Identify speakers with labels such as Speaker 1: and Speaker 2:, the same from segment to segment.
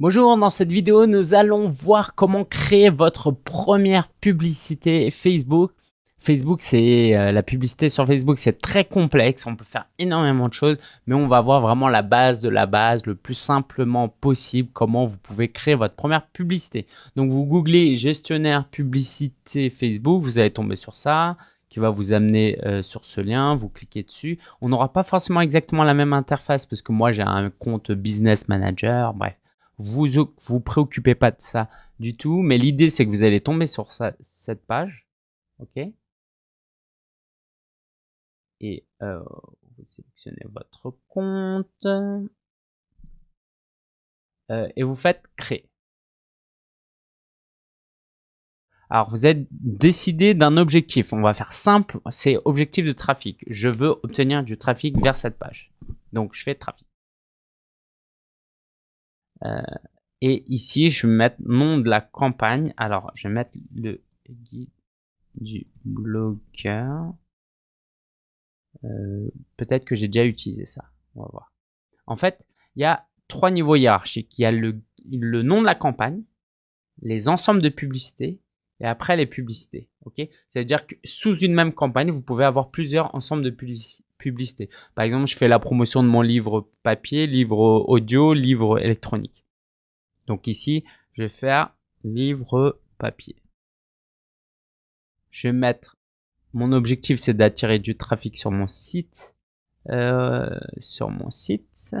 Speaker 1: Bonjour, dans cette vidéo, nous allons voir comment créer votre première publicité Facebook. Facebook, c'est euh, la publicité sur Facebook, c'est très complexe, on peut faire énormément de choses, mais on va voir vraiment la base de la base, le plus simplement possible, comment vous pouvez créer votre première publicité. Donc vous googlez gestionnaire publicité Facebook, vous allez tomber sur ça, qui va vous amener euh, sur ce lien, vous cliquez dessus. On n'aura pas forcément exactement la même interface parce que moi j'ai un compte business manager, bref vous vous préoccupez pas de ça du tout, mais l'idée c'est que vous allez tomber sur cette page, ok? Et euh, vous sélectionnez votre compte euh, et vous faites créer. Alors vous êtes décidé d'un objectif. On va faire simple, c'est objectif de trafic. Je veux obtenir du trafic vers cette page. Donc je fais trafic. Euh, et ici, je vais mettre nom de la campagne. Alors, je vais mettre le guide du blogueur. Euh, peut-être que j'ai déjà utilisé ça. On va voir. En fait, il y a trois niveaux hiérarchiques. Il y a le, le nom de la campagne, les ensembles de publicités et après les publicités. Ok? Ça veut dire que sous une même campagne, vous pouvez avoir plusieurs ensembles de publicités. Par exemple, je fais la promotion de mon livre papier, livre audio, livre électronique. Donc ici, je vais faire livre papier. Je vais mettre mon objectif, c'est d'attirer du trafic sur mon site. Euh, sur mon site.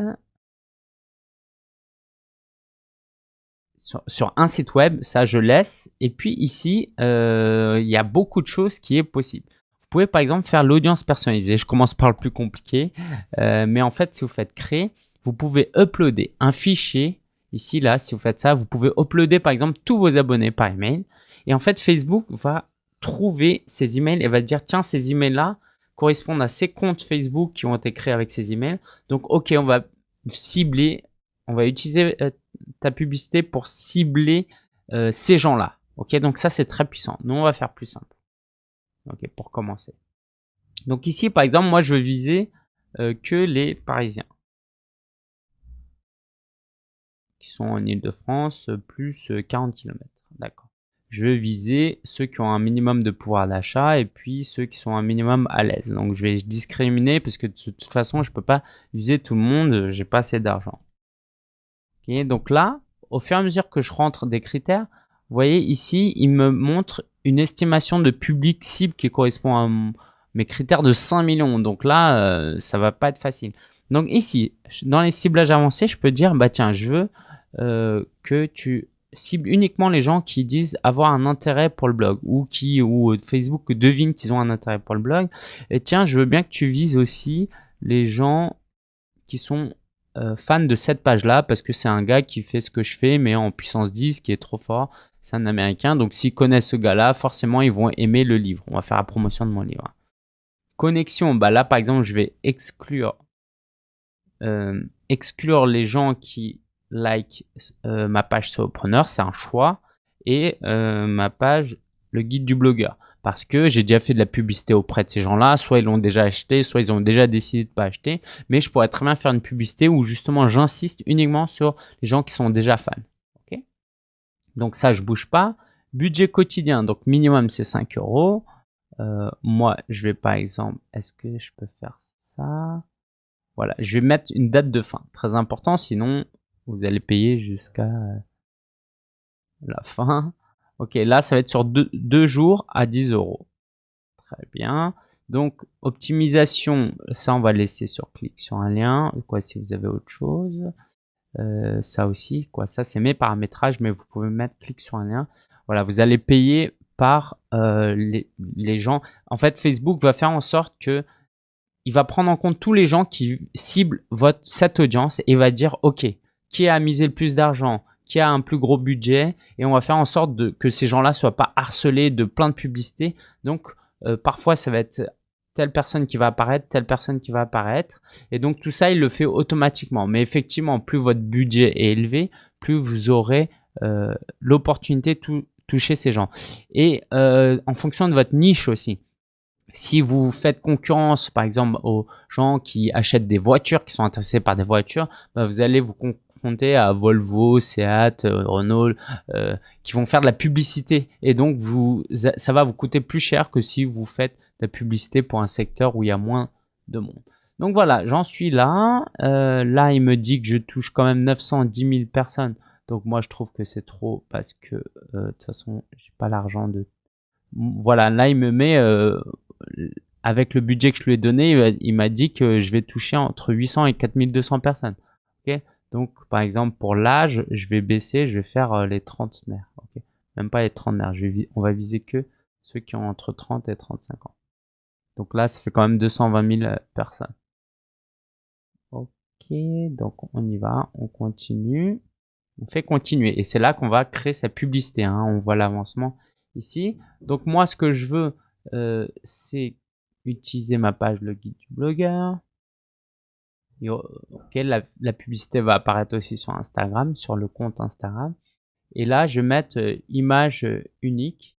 Speaker 1: sur, un site web, ça je laisse. Et puis ici, euh, il y a beaucoup de choses qui est possible. Vous pouvez par exemple faire l'audience personnalisée. Je commence par le plus compliqué. Euh, mais en fait, si vous faites créer, vous pouvez uploader un fichier. Ici, là, si vous faites ça, vous pouvez uploader par exemple tous vos abonnés par email. Et en fait, Facebook va trouver ces emails et va dire, tiens, ces emails-là correspondent à ces comptes Facebook qui ont été créés avec ces emails. Donc, OK, on va cibler, on va utiliser euh, ta publicité pour cibler euh, ces gens-là. Ok, donc ça c'est très puissant. Nous on va faire plus simple. Ok, pour commencer. Donc ici par exemple, moi je veux viser euh, que les Parisiens qui sont en Ile-de-France plus 40 euh, km. D'accord. Je veux viser ceux qui ont un minimum de pouvoir d'achat et puis ceux qui sont un minimum à l'aise. Donc je vais discriminer parce que de toute façon je peux pas viser tout le monde, j'ai pas assez d'argent donc là, au fur et à mesure que je rentre des critères, vous voyez ici, il me montre une estimation de public cible qui correspond à mes critères de 5 millions. Donc là, euh, ça va pas être facile. Donc ici, dans les ciblages avancés, je peux dire, bah tiens, je veux euh, que tu cibles uniquement les gens qui disent avoir un intérêt pour le blog ou qui ou Facebook devine qu'ils ont un intérêt pour le blog. Et tiens, je veux bien que tu vises aussi les gens qui sont euh, fan de cette page-là parce que c'est un gars qui fait ce que je fais mais en puissance 10 qui est trop fort. C'est un américain donc s'ils connaissent ce gars-là, forcément ils vont aimer le livre. On va faire la promotion de mon livre. Connexion, bah là par exemple je vais exclure euh, exclure les gens qui like euh, ma page solopreneur, c'est un choix et ma page le guide du blogueur parce que j'ai déjà fait de la publicité auprès de ces gens-là. Soit ils l'ont déjà acheté, soit ils ont déjà décidé de pas acheter. Mais je pourrais très bien faire une publicité où justement j'insiste uniquement sur les gens qui sont déjà fans. donc ça, je bouge pas. Budget quotidien, donc minimum c'est 5 euros. Euh, moi, je vais par exemple, est-ce que je peux faire ça? Voilà, je vais mettre une date de fin. Très important, sinon vous allez payer jusqu'à la fin. Ok, là, ça va être sur deux, jours à 10 euros. Très bien. Donc, optimisation, ça, on va laisser sur clic sur un lien. Quoi, si vous avez autre chose. Euh, ça aussi, quoi, ça, c'est mes paramétrages, mais vous pouvez mettre clic sur un lien. Voilà, vous allez payer par euh, les, gens. En fait, Facebook va faire en sorte que il va prendre en compte tous les gens qui ciblent cette audience et va dire, OK, qui a misé le plus d'argent qui a un plus gros budget et on va faire en sorte que ces gens-là soient pas harcelés de plein de publicités. Donc euh, parfois ça va être telle personne qui va apparaître, telle personne qui va apparaître et donc tout ça il le fait automatiquement. Mais effectivement plus votre budget est élevé, plus vous aurez euh, l'opportunité de toucher ces gens. Et euh, en fonction de votre niche aussi. Si vous faites concurrence, par exemple, aux gens qui achètent des voitures, qui sont intéressés par des voitures, bah, vous allez vous à Volvo, Seat, euh, Renault, euh, qui vont faire de la publicité. Et donc, vous, ça va vous coûter plus cher que si vous faites de la publicité pour un secteur où il y a moins de monde. Donc voilà, j'en suis là. Euh, là, il me dit que je touche quand même 910 000 personnes. Donc moi, je trouve que c'est trop parce que de toute façon, j'ai pas l'argent de. Voilà, là, il me met avec le budget que je lui ai donné, il m'a dit que je vais toucher entre 800 et 4200 personnes. Donc, par exemple, pour l'âge, je vais baisser, je vais faire euh, les trentenaires. Ok Même pas les trentenaires. Je on va viser que ceux qui ont entre 30 et 35 ans. Donc là, ça fait quand même 220 000 euh, personnes. Ok, donc on y va, on continue. On fait continuer. Et c'est là qu'on va créer sa publicité. Hein. On voit l'avancement ici. Donc moi, ce que je veux, euh, c'est utiliser ma page le guide du blogueur. La, publicité va apparaître aussi sur Instagram, sur le compte Instagram. Et là, je vais mettre euh, image euh, unique.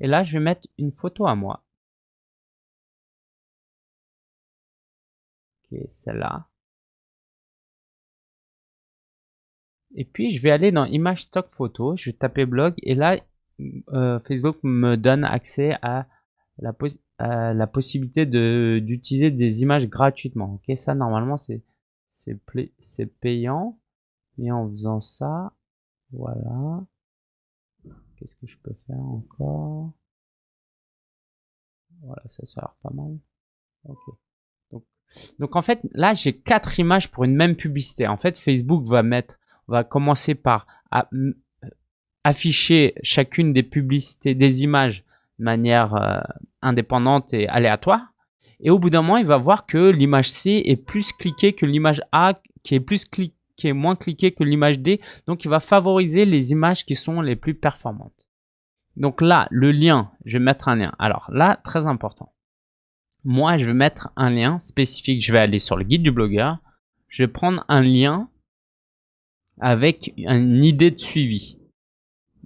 Speaker 1: Et là, je vais mettre une photo à moi. Ok, celle-là. Et puis, je vais aller dans image stock photo. Je vais taper blog. Et là, euh, Facebook me donne accès à la, la possibilité d'utiliser des images gratuitement. Ok, ça normalement c'est c'est payant, mais en faisant ça, voilà. Qu'est-ce que je peux faire encore? Voilà, ça ça pas mal. Donc, donc en fait là j'ai quatre images pour une même publicité. En fait Facebook va mettre va commencer par afficher chacune des publicités des images de manière euh, indépendante et aléatoire. Et au bout d'un moment, il va voir que l'image C est plus cliquée que l'image A, qui est plus qui est moins cliquée que l'image D. Donc, il va favoriser les images qui sont les plus performantes. Donc là, le lien, je vais mettre un lien. Alors là, très important. Moi, je vais mettre un lien spécifique. Je vais aller sur le guide du blogueur. Je vais prendre un lien avec une idée de suivi.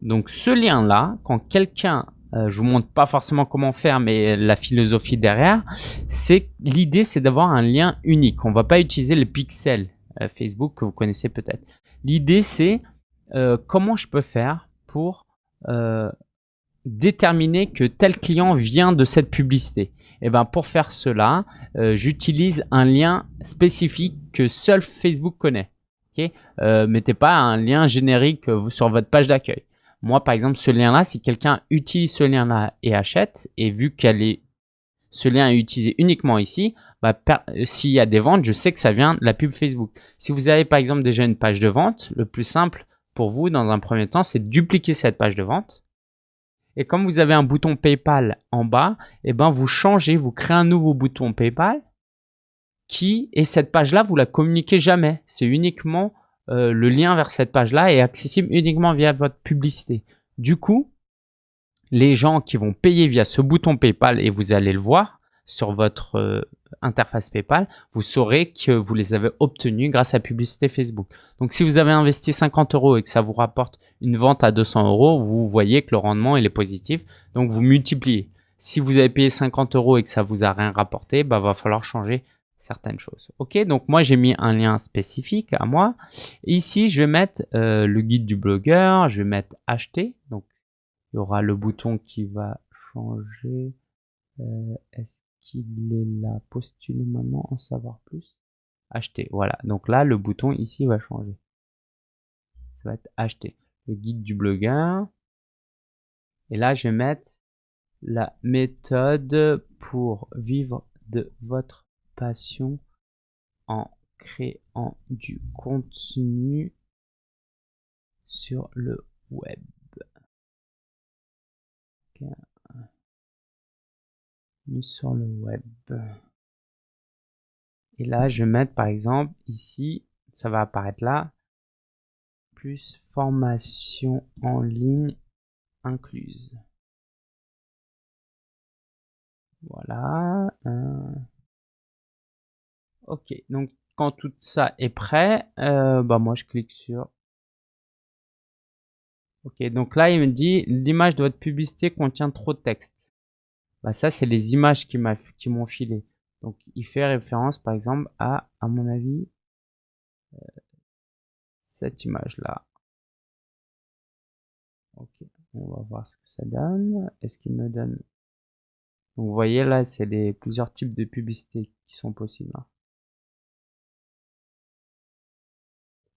Speaker 1: Donc ce lien-là, quand quelqu'un euh, je vous montre pas forcément comment faire, mais la philosophie derrière, c'est l'idée, c'est d'avoir un lien unique. On va pas utiliser les pixels euh, Facebook que vous connaissez peut-être. L'idée, c'est euh, comment je peux faire pour déterminer que tel client vient de cette publicité. Et eh ben pour faire cela, j'utilise un lien spécifique que seul Facebook connaît. Okay mettez pas un lien générique sur votre page d'accueil. Moi, par exemple, ce lien-là, si quelqu'un utilise ce lien-là et achète, et vu qu'elle est, ce lien est utilisé uniquement ici, bah, s'il y a des ventes, je sais que ça vient de la pub Facebook. Si vous avez par exemple déjà une page de vente, le plus simple pour vous dans un premier temps, c'est de dupliquer cette page de vente. Et comme vous avez un bouton PayPal en bas, et eh ben vous changez, vous créez un nouveau bouton PayPal qui et cette page-là, vous la communiquez jamais. C'est uniquement euh, le lien vers cette page-là est accessible uniquement via votre publicité. Du coup, les gens qui vont payer via ce bouton PayPal et vous allez le voir sur votre euh, interface PayPal, vous saurez que vous les avez obtenus grâce à publicité Facebook. Donc si vous avez investi 50 euros et que ça vous rapporte une vente à 200 euros, vous voyez que le rendement est positif. Donc vous multipliez. Si vous avez payé 50 euros et que ça vous a rien rapporté, bah va falloir changer certaines choses. Ok, donc moi j'ai mis un lien spécifique à moi. ici, je vais mettre euh, le guide du blogueur, je vais mettre acheter. Donc il y aura le bouton qui va changer. Euh, est-ce qu'il est là? Postuler maintenant, en savoir plus. Acheter, voilà. Donc là, le bouton ici va changer. Ça va être acheter. Le guide du blogueur. Et là, je vais mettre la méthode pour vivre de votre passion en créant du contenu sur le web. Sur le web. Et là, je vais mettre par exemple ici, ça va apparaître là, plus formation en ligne incluse. Voilà. Ok, donc quand tout ça est prêt, euh, bah moi je clique sur. Ok, donc là il me dit l'image de votre publicité contient trop de texte. Bah ça c'est les images qui m'ont filé. Donc il fait référence par exemple à, à mon avis, euh, cette image là. Ok, on va voir ce que ça donne. Est-ce qu'il me donne vous voyez là, c'est les plusieurs types de publicités qui sont possibles. Hein.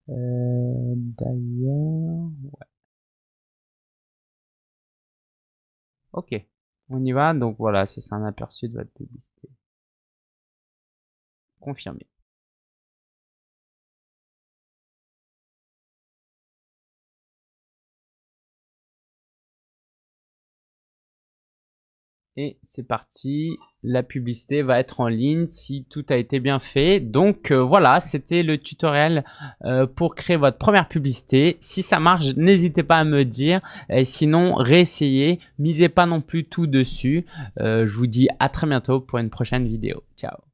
Speaker 1: Euh, d'ailleurs, ouais. Ok, on y va. Donc voilà, c'est un aperçu de votre publicité. Confirmé. Et c'est parti, la publicité va être en ligne si tout a été bien fait. Donc euh, voilà, c'était le tutoriel euh, pour créer votre première publicité. Si ça marche, n'hésitez pas à me dire. Et sinon, réessayez. Misez pas non plus tout dessus. Euh, je vous dis à très bientôt pour une prochaine vidéo. Ciao